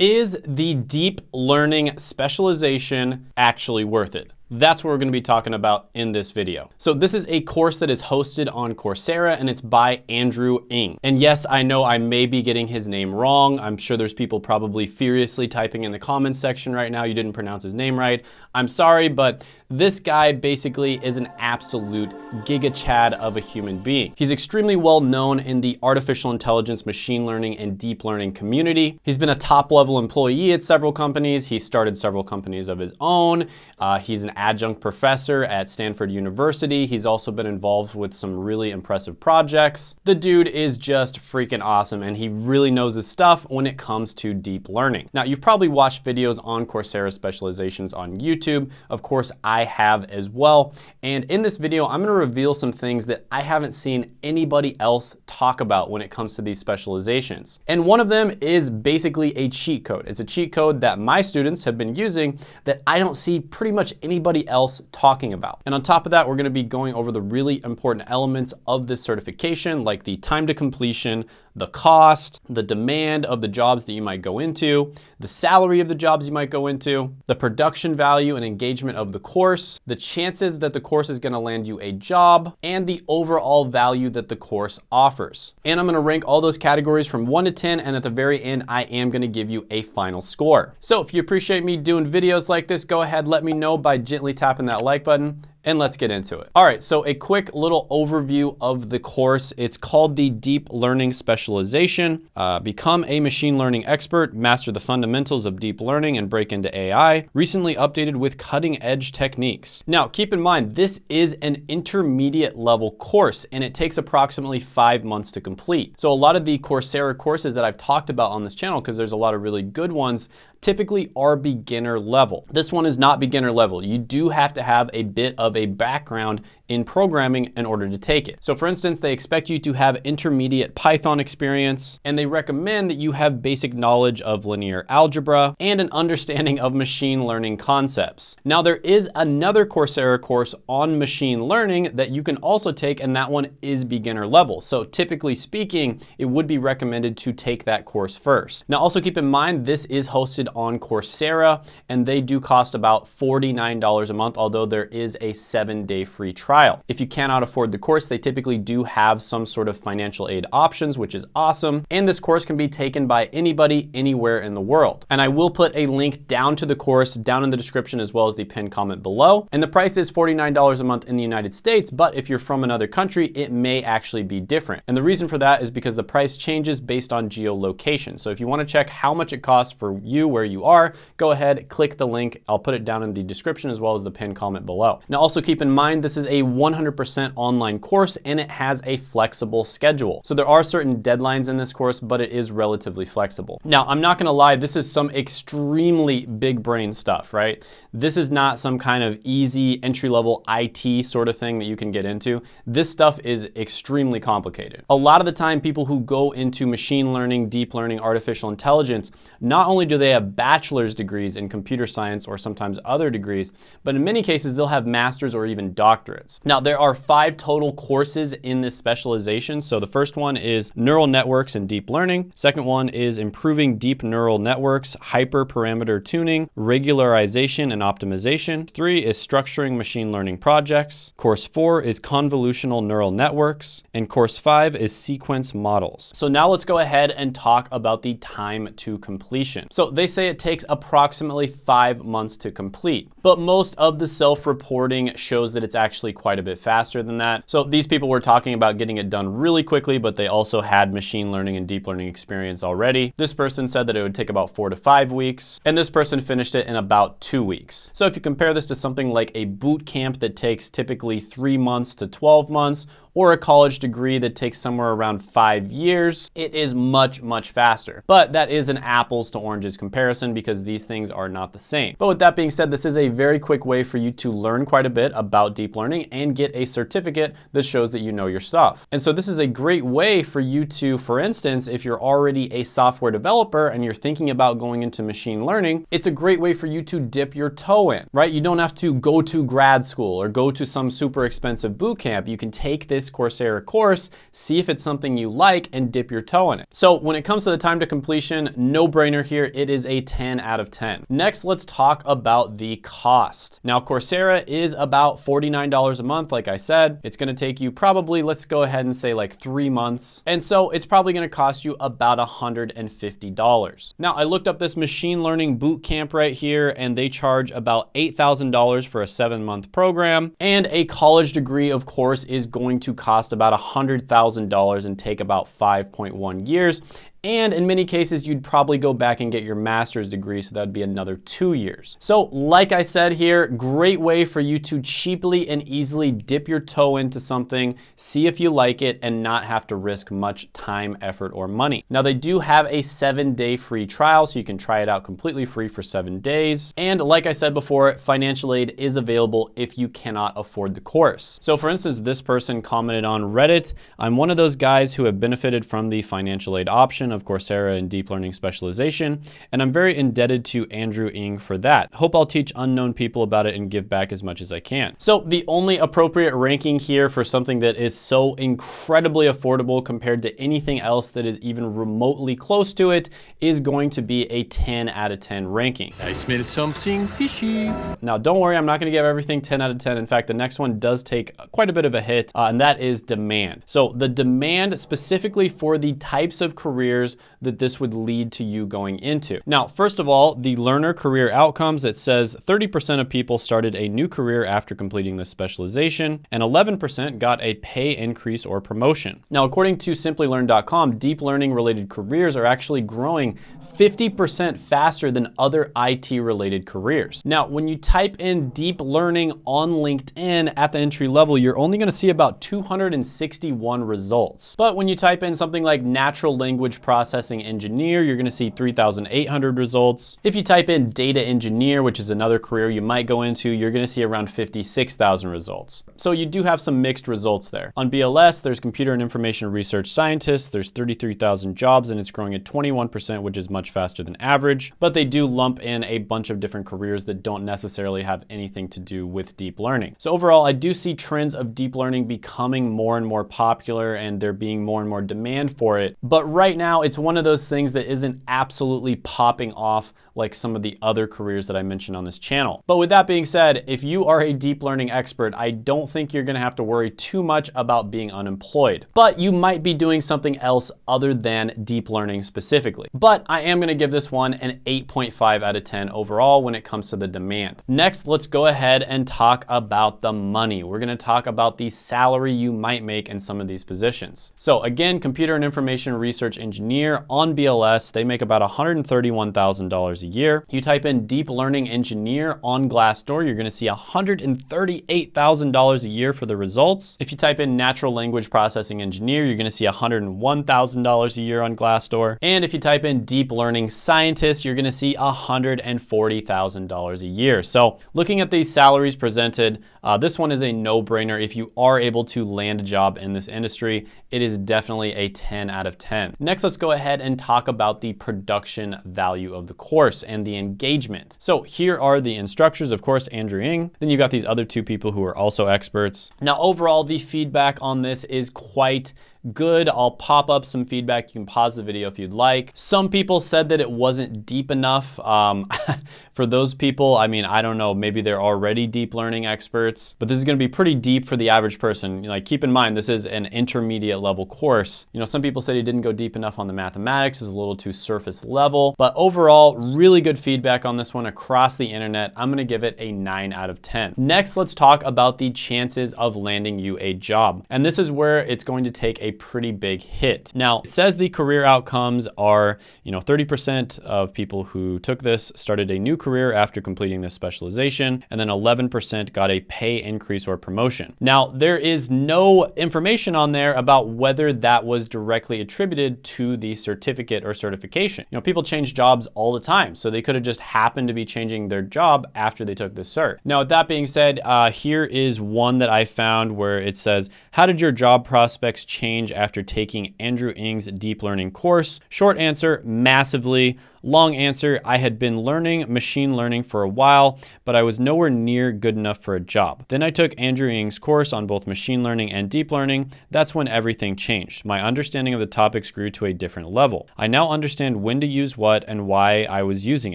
Is the deep learning specialization actually worth it? That's what we're gonna be talking about in this video. So this is a course that is hosted on Coursera and it's by Andrew Ng. And yes, I know I may be getting his name wrong. I'm sure there's people probably furiously typing in the comments section right now, you didn't pronounce his name right. I'm sorry, but this guy basically is an absolute giga chad of a human being. He's extremely well known in the artificial intelligence, machine learning, and deep learning community. He's been a top level employee at several companies. He started several companies of his own. Uh, he's an adjunct professor at Stanford University. He's also been involved with some really impressive projects. The dude is just freaking awesome and he really knows his stuff when it comes to deep learning. Now, you've probably watched videos on Coursera specializations on YouTube. Of course, I have as well. And in this video, I'm gonna reveal some things that I haven't seen anybody else talk about when it comes to these specializations. And one of them is basically a cheat code. It's a cheat code that my students have been using that I don't see pretty much anybody else talking about. And on top of that, we're gonna be going over the really important elements of this certification, like the time to completion, the cost, the demand of the jobs that you might go into, the salary of the jobs you might go into, the production value and engagement of the course, the chances that the course is gonna land you a job, and the overall value that the course offers. And I'm gonna rank all those categories from one to 10, and at the very end, I am gonna give you a final score. So if you appreciate me doing videos like this, go ahead, let me know by gently tapping that like button and let's get into it. All right, so a quick little overview of the course. It's called the Deep Learning Specialization. Uh, become a machine learning expert, master the fundamentals of deep learning and break into AI. Recently updated with cutting edge techniques. Now, keep in mind, this is an intermediate level course and it takes approximately five months to complete. So a lot of the Coursera courses that I've talked about on this channel, because there's a lot of really good ones, typically are beginner level. This one is not beginner level. You do have to have a bit of a background in programming in order to take it. So for instance, they expect you to have intermediate Python experience, and they recommend that you have basic knowledge of linear algebra and an understanding of machine learning concepts. Now there is another Coursera course on machine learning that you can also take, and that one is beginner level. So typically speaking, it would be recommended to take that course first. Now also keep in mind, this is hosted on Coursera, and they do cost about $49 a month, although there is a seven day free trial. If you cannot afford the course, they typically do have some sort of financial aid options, which is awesome. And this course can be taken by anybody anywhere in the world. And I will put a link down to the course down in the description as well as the pinned comment below. And the price is $49 a month in the United States, but if you're from another country, it may actually be different. And the reason for that is because the price changes based on geolocation. So if you wanna check how much it costs for you where you are, go ahead, click the link. I'll put it down in the description as well as the pinned comment below. Now also keep in mind, this is a 100% online course and it has a flexible schedule. So there are certain deadlines in this course, but it is relatively flexible. Now, I'm not gonna lie, this is some extremely big brain stuff, right? This is not some kind of easy entry-level IT sort of thing that you can get into. This stuff is extremely complicated. A lot of the time, people who go into machine learning, deep learning, artificial intelligence, not only do they have bachelor's degrees in computer science or sometimes other degrees, but in many cases they'll have master's or even doctorates. Now there are five total courses in this specialization. So the first one is neural networks and deep learning. Second one is improving deep neural networks, hyperparameter tuning, regularization and optimization. Three is structuring machine learning projects. Course four is convolutional neural networks. And course five is sequence models. So now let's go ahead and talk about the time to completion. So they say it takes approximately five months to complete, but most of the self-reporting shows that it's actually quite a bit faster than that. So these people were talking about getting it done really quickly, but they also had machine learning and deep learning experience already. This person said that it would take about four to five weeks, and this person finished it in about two weeks. So if you compare this to something like a boot camp that takes typically three months to 12 months, or a college degree that takes somewhere around five years, it is much, much faster. But that is an apples to oranges comparison because these things are not the same. But with that being said, this is a very quick way for you to learn quite a bit about deep learning and get a certificate that shows that you know your stuff. And so this is a great way for you to, for instance, if you're already a software developer and you're thinking about going into machine learning, it's a great way for you to dip your toe in, right? You don't have to go to grad school or go to some super expensive boot camp. You can take this this Coursera course, see if it's something you like and dip your toe in it. So when it comes to the time to completion, no brainer here. It is a 10 out of 10. Next, let's talk about the cost. Now, Coursera is about $49 a month. Like I said, it's gonna take you probably, let's go ahead and say like three months. And so it's probably gonna cost you about $150. Now, I looked up this machine learning boot camp right here, and they charge about $8,000 for a seven month program. And a college degree, of course, is going to cost about $100,000 and take about 5.1 years. And in many cases, you'd probably go back and get your master's degree, so that'd be another two years. So like I said here, great way for you to cheaply and easily dip your toe into something, see if you like it, and not have to risk much time, effort, or money. Now they do have a seven day free trial, so you can try it out completely free for seven days. And like I said before, financial aid is available if you cannot afford the course. So for instance, this person commented on Reddit, I'm one of those guys who have benefited from the financial aid option of Coursera in deep learning specialization, and I'm very indebted to Andrew Ng for that. Hope I'll teach unknown people about it and give back as much as I can. So the only appropriate ranking here for something that is so incredibly affordable compared to anything else that is even remotely close to it is going to be a 10 out of 10 ranking. I smell something fishy. Now don't worry, I'm not gonna give everything 10 out of 10. In fact, the next one does take quite a bit of a hit, uh, and that is demand. So the demand specifically for the types of careers careers that this would lead to you going into. Now, first of all, the learner career outcomes, it says 30% of people started a new career after completing this specialization, and 11% got a pay increase or promotion. Now, according to simplilearn.com, deep learning related careers are actually growing 50% faster than other IT related careers. Now, when you type in deep learning on LinkedIn at the entry level, you're only gonna see about 261 results. But when you type in something like natural language processing engineer, you're gonna see 3,800 results. If you type in data engineer, which is another career you might go into, you're gonna see around 56,000 results. So you do have some mixed results there. On BLS, there's computer and information research scientists, there's 33,000 jobs and it's growing at 21%, which is much faster than average, but they do lump in a bunch of different careers that don't necessarily have anything to do with deep learning. So overall, I do see trends of deep learning becoming more and more popular and there being more and more demand for it. But right it's one of those things that isn't absolutely popping off like some of the other careers that I mentioned on this channel. But with that being said, if you are a deep learning expert, I don't think you're gonna have to worry too much about being unemployed. But you might be doing something else other than deep learning specifically. But I am gonna give this one an 8.5 out of 10 overall when it comes to the demand. Next, let's go ahead and talk about the money. We're gonna talk about the salary you might make in some of these positions. So again, computer and information research engineer on BLS. They make about $131,000 a year. You type in deep learning engineer on Glassdoor, you're gonna see $138,000 a year for the results. If you type in natural language processing engineer, you're gonna see $101,000 a year on Glassdoor. And if you type in deep learning scientist, you're gonna see $140,000 a year. So looking at these salaries presented, uh, this one is a no-brainer. If you are able to land a job in this industry, it is definitely a 10 out of 10. Next, let's go ahead and talk about the production value of the course and the engagement. So here are the instructors, of course, Andrew Ng. Then you got these other two people who are also experts. Now, overall, the feedback on this is quite good. I'll pop up some feedback. You can pause the video if you'd like. Some people said that it wasn't deep enough. Um, for those people, I mean, I don't know, maybe they're already deep learning experts, but this is gonna be pretty deep for the average person. Like keep in mind, this is an intermediate level course. You know, some people said he didn't go deep enough on the mathematics, it was a little too surface level, but overall, really good feedback on this one across the internet. I'm gonna give it a nine out of 10. Next, let's talk about the chances of landing you a job. And this is where it's going to take a pretty big hit. Now, it says the career outcomes are, you know, 30% of people who took this started a new career after completing this specialization, and then 11% got a pay increase or promotion. Now, there is no information on there about whether that was directly attributed to the certificate or certification. You know, people change jobs all the time, so they could have just happened to be changing their job after they took the cert. Now, with that being said, uh, here is one that I found where it says, how did your job prospects change change after taking Andrew Ng's deep learning course? Short answer, massively. Long answer, I had been learning machine learning for a while, but I was nowhere near good enough for a job. Then I took Andrew Ng's course on both machine learning and deep learning. That's when everything changed. My understanding of the topics grew to a different level. I now understand when to use what and why I was using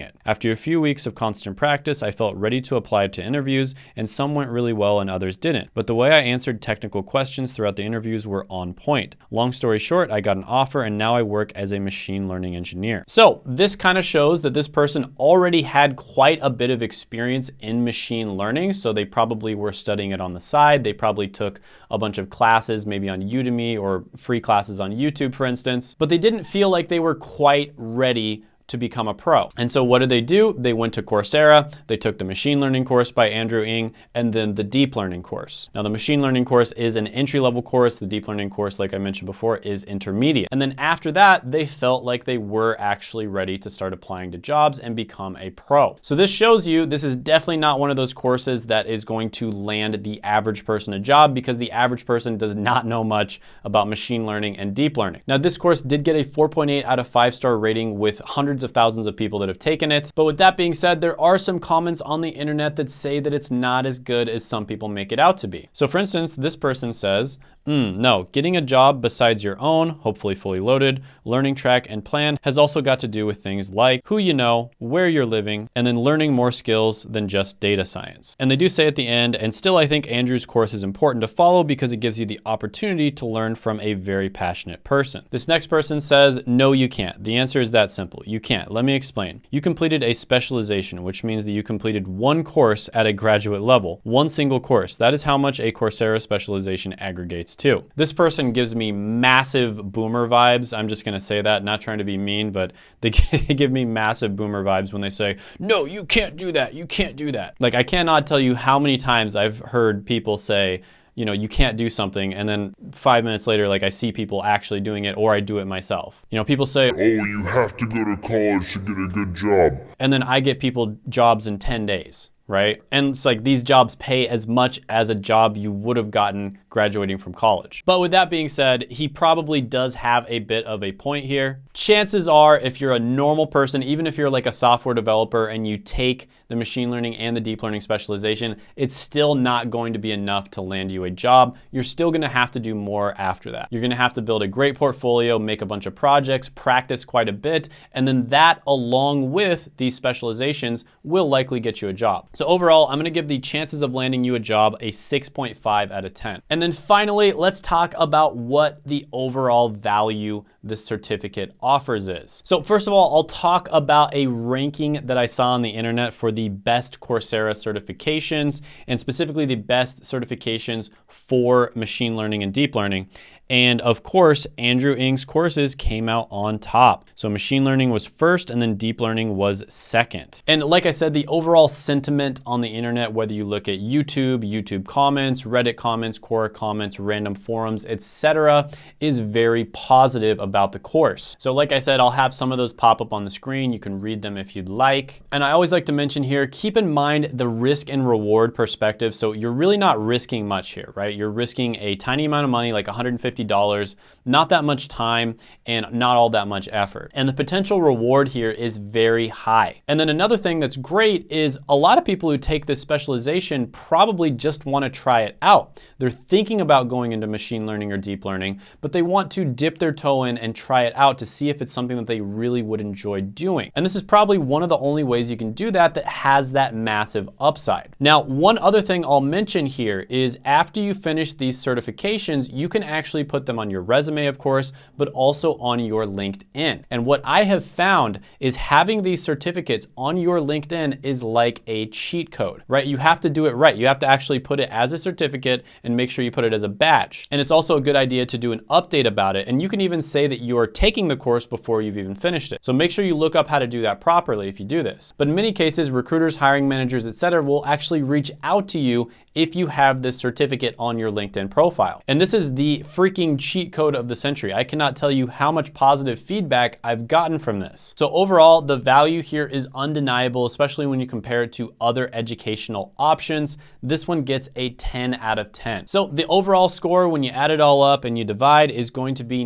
it. After a few weeks of constant practice, I felt ready to apply to interviews, and some went really well and others didn't. But the way I answered technical questions throughout the interviews were on point. Long story short, I got an offer and now I work as a machine learning engineer. So this kind of shows that this person already had quite a bit of experience in machine learning. So they probably were studying it on the side. They probably took a bunch of classes, maybe on Udemy or free classes on YouTube, for instance, but they didn't feel like they were quite ready to become a pro. And so what did they do? They went to Coursera, they took the machine learning course by Andrew Ng, and then the deep learning course. Now the machine learning course is an entry level course. The deep learning course, like I mentioned before, is intermediate. And then after that, they felt like they were actually ready to start applying to jobs and become a pro. So this shows you this is definitely not one of those courses that is going to land the average person a job because the average person does not know much about machine learning and deep learning. Now this course did get a 4.8 out of 5 star rating with hundreds hundreds of thousands of people that have taken it. But with that being said, there are some comments on the internet that say that it's not as good as some people make it out to be. So for instance, this person says, Mm, no, getting a job besides your own, hopefully fully loaded, learning track and plan has also got to do with things like who you know, where you're living, and then learning more skills than just data science. And they do say at the end, and still I think Andrew's course is important to follow because it gives you the opportunity to learn from a very passionate person. This next person says, no, you can't. The answer is that simple. You can't. Let me explain. You completed a specialization, which means that you completed one course at a graduate level, one single course. That is how much a Coursera specialization aggregates too. This person gives me massive boomer vibes. I'm just gonna say that, not trying to be mean, but they give me massive boomer vibes when they say, no, you can't do that, you can't do that. Like I cannot tell you how many times I've heard people say, you know, you can't do something. And then five minutes later, like I see people actually doing it or I do it myself. You know, people say, oh, you have to go to college to get a good job. And then I get people jobs in 10 days right? And it's like these jobs pay as much as a job you would have gotten graduating from college. But with that being said, he probably does have a bit of a point here. Chances are if you're a normal person, even if you're like a software developer and you take the machine learning and the deep learning specialization, it's still not going to be enough to land you a job. You're still gonna have to do more after that. You're gonna have to build a great portfolio, make a bunch of projects, practice quite a bit, and then that along with these specializations will likely get you a job. So overall, I'm gonna give the chances of landing you a job a 6.5 out of 10. And then finally, let's talk about what the overall value this certificate offers is. So first of all, I'll talk about a ranking that I saw on the internet for the best Coursera certifications and specifically the best certifications for machine learning and deep learning. And of course, Andrew Ng's courses came out on top. So machine learning was first and then deep learning was second. And like I said, the overall sentiment on the internet, whether you look at YouTube, YouTube comments, Reddit comments, Quora comments, random forums, etc., is very positive about the course. So like I said, I'll have some of those pop up on the screen. You can read them if you'd like. And I always like to mention here, keep in mind the risk and reward perspective. So you're really not risking much here, right? You're risking a tiny amount of money, like 150 $50, not that much time and not all that much effort. And the potential reward here is very high. And then another thing that's great is a lot of people who take this specialization probably just wanna try it out. They're thinking about going into machine learning or deep learning, but they want to dip their toe in and try it out to see if it's something that they really would enjoy doing. And this is probably one of the only ways you can do that that has that massive upside. Now, one other thing I'll mention here is after you finish these certifications, you can actually put them on your resume, of course, but also on your LinkedIn. And what I have found is having these certificates on your LinkedIn is like a cheat code, right? You have to do it right. You have to actually put it as a certificate and make sure you put it as a badge. And it's also a good idea to do an update about it. And you can even say that that you're taking the course before you've even finished it. So make sure you look up how to do that properly if you do this. But in many cases, recruiters, hiring managers, etc., will actually reach out to you if you have this certificate on your LinkedIn profile. And this is the freaking cheat code of the century. I cannot tell you how much positive feedback I've gotten from this. So overall, the value here is undeniable, especially when you compare it to other educational options. This one gets a 10 out of 10. So the overall score, when you add it all up and you divide, is going to be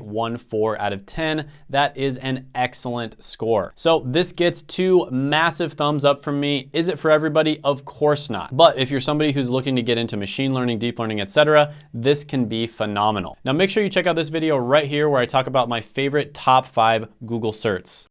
9.14 out of 10. That is an excellent score. So this gets two massive thumbs up from me. Is it for everybody? Of course not. But if you're somebody who's looking to get into machine learning, deep learning, etc., this can be phenomenal. Now make sure you check out this video right here where I talk about my favorite top five Google certs.